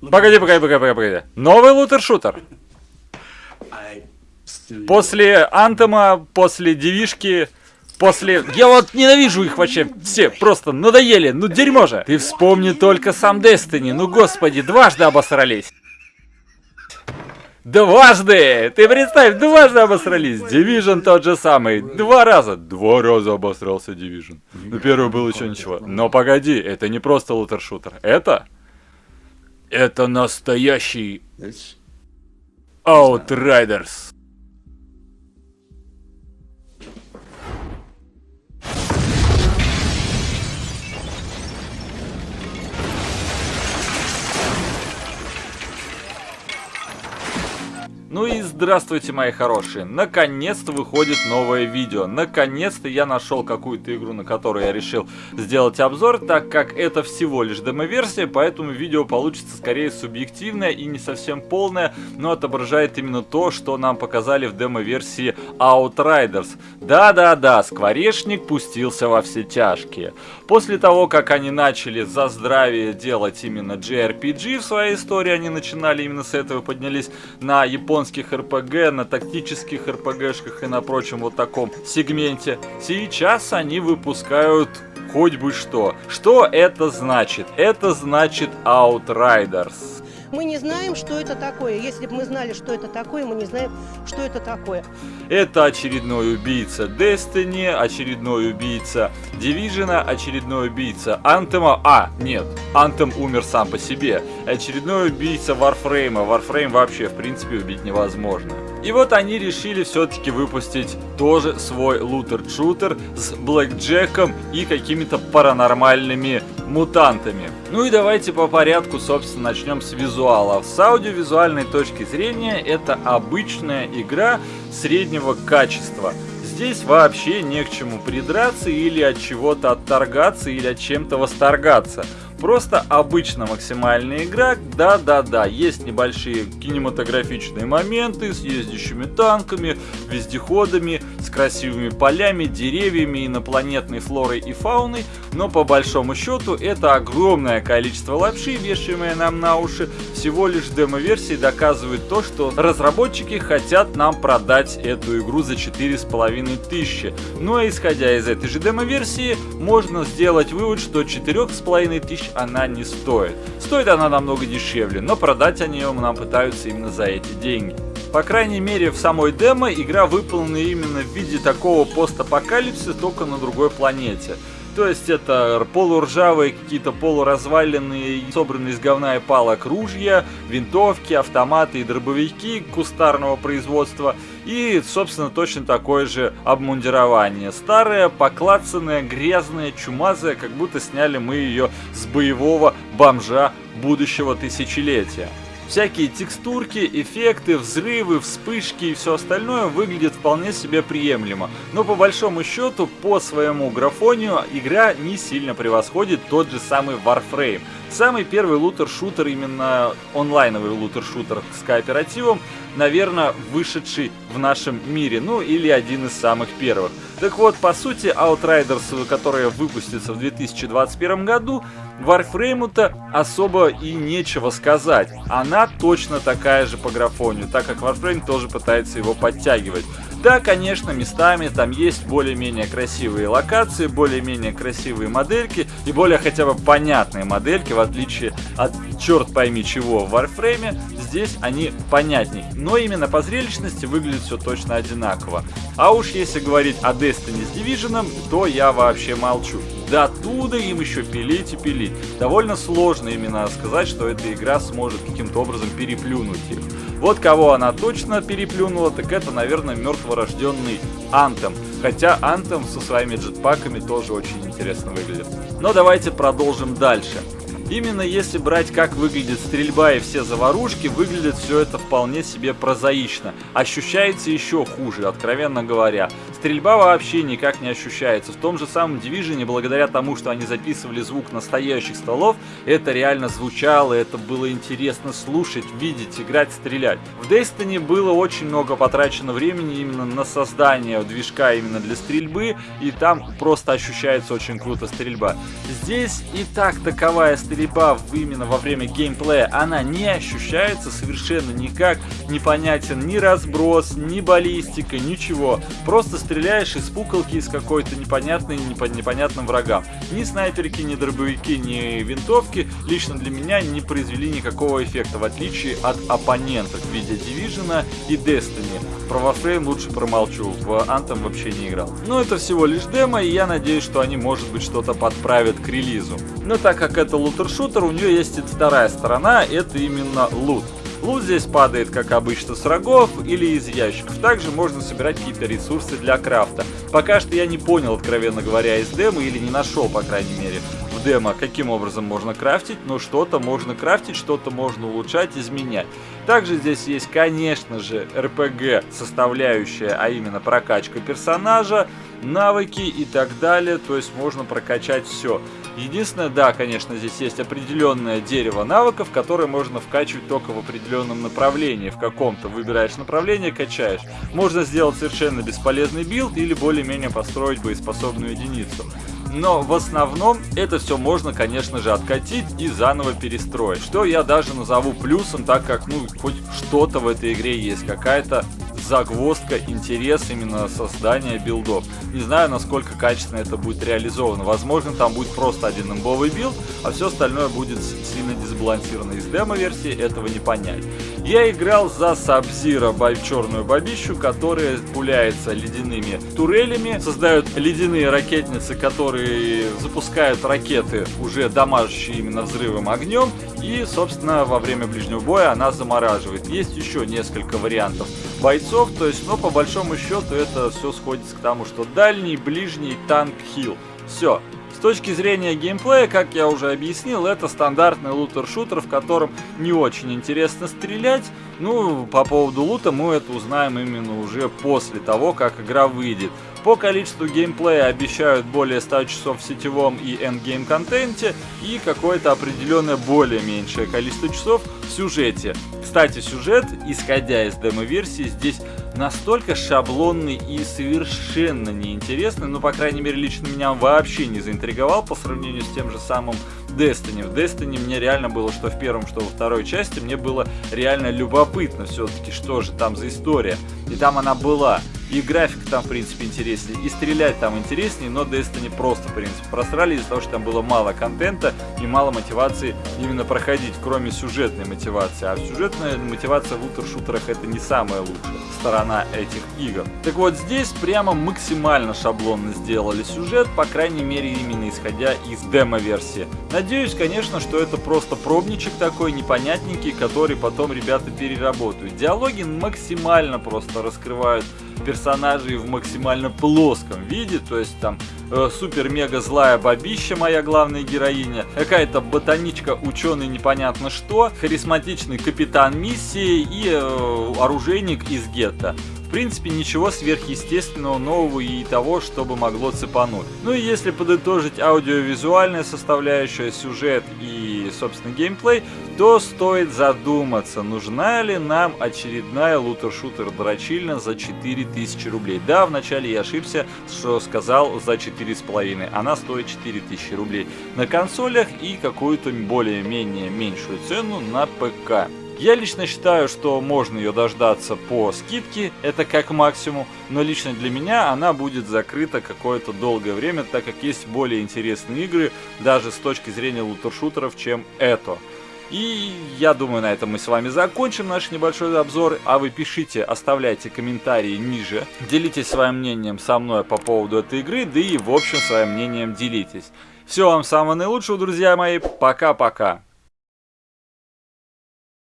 Погоди, погоди, погоди, погоди, погоди. Новый лутер-шутер. После Антома, после Девишки, после... Я вот ненавижу их вообще все, просто надоели, ну дерьмо же. Ты вспомни только сам Destiny, ну господи, дважды обосрались. Дважды! Ты представь, дважды обосрались. Division тот же самый. Два раза. Два раза обосрался Division. Ну, первый был еще ничего. Но погоди, это не просто лутер-шутер. Это... Это настоящий... Outriders. Ну и здравствуйте, мои хорошие! Наконец-то выходит новое видео. Наконец-то я нашел какую-то игру, на которую я решил сделать обзор, так как это всего лишь демо-версия, поэтому видео получится скорее субъективное и не совсем полное, но отображает именно то, что нам показали в демо-версии Outriders. Да-да-да, Скворечник пустился во все тяжкие. После того, как они начали за здравие делать именно JRPG в своей истории, они начинали именно с этого, поднялись на японский японских РПГ, на тактических РПГшках и на прочем вот таком сегменте. Сейчас они выпускают хоть бы что. Что это значит? Это значит Outriders. Мы не знаем, что это такое. Если бы мы знали, что это такое, мы не знаем, что это такое. Это очередной убийца Destiny, очередной убийца Division, очередной убийца Anthem. А, нет, Anthem умер сам по себе. Очередной убийца Warframe. Warframe вообще, в принципе, убить невозможно. И вот они решили все-таки выпустить тоже свой лутер-шутер с блэкджеком и какими-то паранормальными мутантами. Ну и давайте по порядку, собственно, начнем с визуала. С аудиовизуальной точки зрения это обычная игра среднего качества. Здесь вообще не к чему придраться или от чего-то отторгаться или от чем-то восторгаться. Просто обычно максимальная игра, да-да-да, есть небольшие кинематографичные моменты с ездящими танками, вездеходами, с красивыми полями, деревьями, инопланетной флорой и фауной, но по большому счету это огромное количество лапши, вешаемое нам на уши, всего лишь демо-версии доказывает то, что разработчики хотят нам продать эту игру за 4500. Ну а исходя из этой же демо-версии, можно сделать вывод, что 4500 она не стоит. Стоит она намного дешевле, но продать они ее нам пытаются именно за эти деньги. По крайней мере в самой демо игра выполнена именно в виде такого постапокалипсиса, только на другой планете. То есть это полуржавые, какие-то полуразваленные, собранные из говна и палок ружья, винтовки, автоматы и дробовики кустарного производства. И, собственно, точно такое же обмундирование. Старое, поклацанное, грязное, чумазое, как будто сняли мы ее с боевого бомжа будущего тысячелетия. Всякие текстурки, эффекты, взрывы, вспышки и все остальное выглядит вполне себе приемлемо. Но по большому счету, по своему графонию, игра не сильно превосходит тот же самый Warframe. Самый первый лутер-шутер, именно онлайновый лутер-шутер с кооперативом, наверное, вышедший в нашем мире, ну или один из самых первых. Так вот, по сути, Outriders, которая выпустится в 2021 году, Warframe-то особо и нечего сказать. Она точно такая же по графонию, так как Warframe тоже пытается его подтягивать. Да, конечно, местами там есть более-менее красивые локации, более-менее красивые модельки и более хотя бы понятные модельки, в отличие от черт пойми чего в Warframe, здесь они понятней. Но именно по зрелищности выглядит все точно одинаково. А уж если говорить о Destiny с Division, то я вообще молчу. До туда им еще пилить и пилить. Довольно сложно именно сказать, что эта игра сможет каким-то образом переплюнуть их. Вот кого она точно переплюнула, так это, наверное, мертворожденный Антем. Хотя Антем со своими джетпаками тоже очень интересно выглядит. Но давайте продолжим дальше. Именно если брать, как выглядит стрельба и все заварушки, выглядит все это вполне себе прозаично. Ощущается еще хуже, откровенно говоря. Стрельба вообще никак не ощущается. В том же самом Division, благодаря тому, что они записывали звук настоящих столов, это реально звучало, это было интересно слушать, видеть, играть, стрелять. В Destiny было очень много потрачено времени именно на создание движка именно для стрельбы, и там просто ощущается очень круто стрельба. Здесь и так таковая стрельба именно во время геймплея, она не ощущается совершенно никак, непонятен ни разброс, ни баллистика, ничего. Просто стреляешь из пуколки из какой-то непонятной, непонятным врагам. Ни снайперки, ни дробовики, ни винтовки лично для меня не произвели никакого эффекта, в отличие от оппонентов в виде Division и Destiny. Про Warframe лучше промолчу, в Anthem вообще не играл. Но это всего лишь демо, и я надеюсь, что они, может быть, что-то подправят к релизу. Но так как это лутер-шутер, у нее есть и вторая сторона, это именно лут. Лут здесь падает, как обычно, с рогов или из ящиков. Также можно собирать какие-то ресурсы для крафта. Пока что я не понял, откровенно говоря, из демо или не нашел, по крайней мере, в демо, каким образом можно крафтить, но что-то можно крафтить, что-то можно улучшать, изменять. Также здесь есть, конечно же, RPG составляющая, а именно прокачка персонажа, навыки и так далее, то есть можно прокачать все. Единственное, да, конечно, здесь есть определенное дерево навыков, которое можно вкачивать только в определенном направлении. В каком-то выбираешь направление, качаешь. Можно сделать совершенно бесполезный билд или более-менее построить боеспособную единицу. Но в основном это все можно, конечно же, откатить и заново перестроить. Что я даже назову плюсом, так как, ну, хоть что-то в этой игре есть, какая-то загвоздка, интерес именно создания билдов. Не знаю, насколько качественно это будет реализовано. Возможно, там будет просто один имбовый билд, а все остальное будет сильно дисбалансировано. Из демо-версии этого не понять. Я играл за Сабзира, черную бабищу, которая пуляется ледяными турелями, создают ледяные ракетницы, которые запускают ракеты, уже дамажащие именно взрывом огнем, и, собственно, во время ближнего боя она замораживает. Есть еще несколько вариантов бойцов, то есть, но по большому счету это все сходится к тому, что дальний, ближний, танк, хил. Все, с точки зрения геймплея, как я уже объяснил, это стандартный looter-shooter, в котором не очень интересно стрелять. Ну, по поводу лута мы это узнаем именно уже после того, как игра выйдет. По количеству геймплея обещают более 100 часов в сетевом и endgame контенте и какое-то определенное более меньшее количество часов в сюжете. Кстати, сюжет, исходя из демо-версии, здесь настолько шаблонный и совершенно неинтересный, ну, по крайней мере, лично меня вообще не заинтриговал по сравнению с тем же самым Destiny. В Destiny мне реально было, что в первом, что во второй части, мне было реально любопытно все-таки, что же там за история. И там она была. И графика там, в принципе, интереснее, и стрелять там интереснее, но Destiny просто, в принципе, просрали из-за того, что там было мало контента и мало мотивации именно проходить, кроме сюжетной мотивации. А сюжетная мотивация в лутер-шутерах это не самая лучшая сторона этих игр. Так вот, здесь прямо максимально шаблонно сделали сюжет, по крайней мере, именно исходя из демо-версии. Надеюсь, конечно, что это просто пробничек такой непонятненький, который потом ребята переработают. Диалоги максимально просто раскрывают персонажей в максимально плоском виде, то есть там э, супер-мега злая бабища, моя главная героиня, какая-то ботаничка, ученый непонятно что, харизматичный капитан миссии и э, оружейник из гетто. В принципе, ничего сверхъестественного, нового и того, чтобы могло цепануть. Ну и если подытожить аудиовизуальная составляющая, сюжет и, собственно, геймплей, то стоит задуматься, нужна ли нам очередная лутер-шутер дрочильня за 4000 рублей. Да, вначале я ошибся, что сказал за 4,5. Она стоит 4000 рублей на консолях и какую-то более-менее меньшую цену на ПК. Я лично считаю, что можно ее дождаться по скидке, это как максимум, но лично для меня она будет закрыта какое-то долгое время, так как есть более интересные игры, даже с точки зрения лутершутеров, чем это. И я думаю, на этом мы с вами закончим наш небольшой обзор. А вы пишите, оставляйте комментарии ниже. Делитесь своим мнением со мной по поводу этой игры, да и в общем своим мнением делитесь. Всего вам самого наилучшего, друзья мои. Пока-пока.